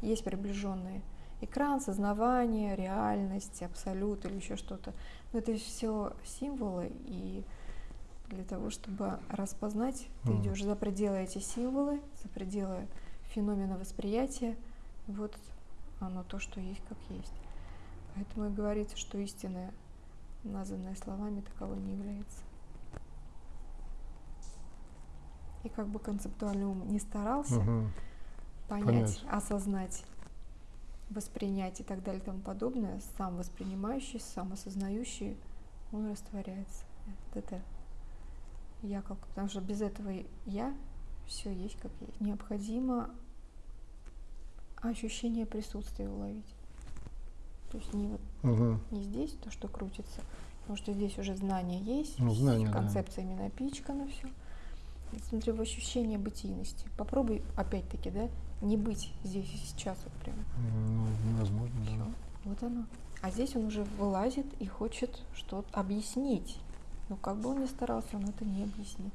есть приближенные. Экран, сознавание, реальность, абсолют или еще что-то. Но это все символы, и для того, чтобы распознать, ты Мгм. идешь за пределы эти символы, за пределы феномена восприятия. Вот оно то, что есть, как есть. Поэтому и говорится, что истинное, названное словами, таково не является. И как бы концептуальный ум не старался Мгм. Понять, Понять. осознать, воспринять и так далее и тому подобное, сам воспринимающий, сам осознающий, он растворяется. Вот это я как, потому что без этого я все есть как есть. Необходимо ощущение присутствия уловить. То есть не вот Мгм. не здесь то, что крутится, потому что здесь уже знание есть, Ну, знание, да. концепциями напичкано все. Смотри, в ощущение бытийности. Попробуй, опять-таки, да, не быть здесь и сейчас вот прям. Ну, невозможно, да. Вот оно. А здесь он уже вылазит и хочет что-то объяснить. Но как бы он ни старался, он это не объяснит.